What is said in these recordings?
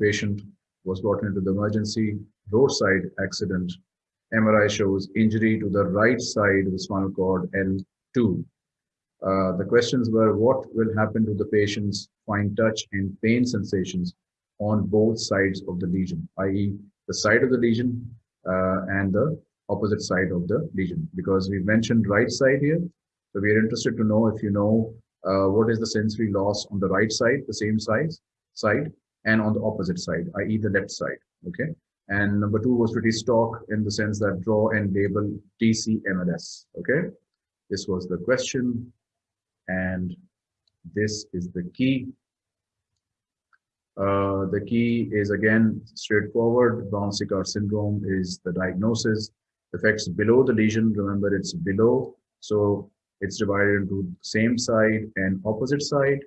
patient was brought into the emergency roadside accident. MRI shows injury to the right side of the spinal cord L2. Uh, the questions were what will happen to the patient's fine touch and pain sensations on both sides of the lesion, i.e. the side of the lesion uh, and the opposite side of the lesion because we mentioned right side here. So we are interested to know if you know uh, what is the sensory loss on the right side, the same size side, and on the opposite side, i.e. the left side, okay? And number two was pretty stock in the sense that draw and label DCMLS, okay? This was the question and this is the key. Uh, the key is again straightforward. Brown-Séquard syndrome is the diagnosis. Affects below the lesion. Remember, it's below. So it's divided into same side and opposite side.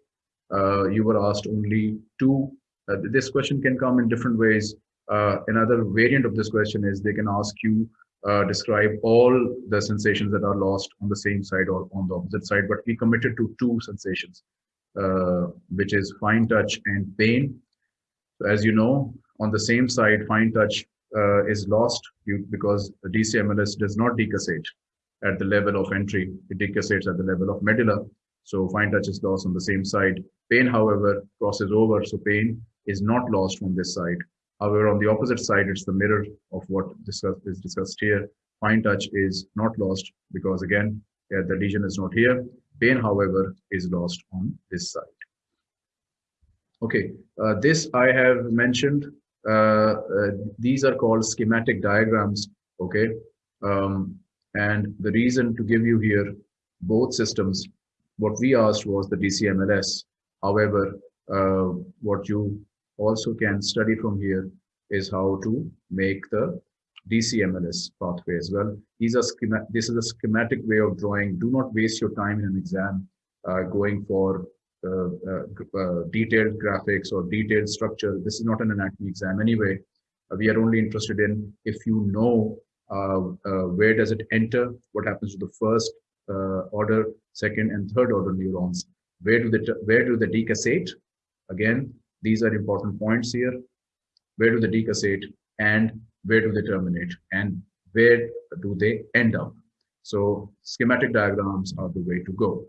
Uh, you were asked only two. Uh, this question can come in different ways. Uh, another variant of this question is they can ask you uh, describe all the sensations that are lost on the same side or on the opposite side, but we committed to two sensations, uh, which is fine touch and pain. So as you know, on the same side, fine touch uh, is lost because DCMLS does not decussate at the level of entry. It decussates at the level of medulla. So fine touch is lost on the same side. Pain, however, crosses over. So pain is not lost from this side. However, on the opposite side, it's the mirror of what discussed, is discussed here. Fine touch is not lost because again, yeah, the lesion is not here. Pain, however, is lost on this side. Okay, uh, this I have mentioned. Uh, uh, these are called schematic diagrams. Okay, um, and the reason to give you here both systems, what we asked was the DCMLS. However, uh, what you also can study from here is how to make the DCMLS pathway as well. These are this is a schematic way of drawing. Do not waste your time in an exam uh, going for uh, uh, uh detailed graphics or detailed structure. This is not an anatomy exam anyway. Uh, we are only interested in if you know uh, where does it enter, what happens to the first order, second and third order neurons. Where do they where do they decussate? Again, these are important points here. Where do they decussate and where do they terminate and where do they end up? So schematic diagrams are the way to go.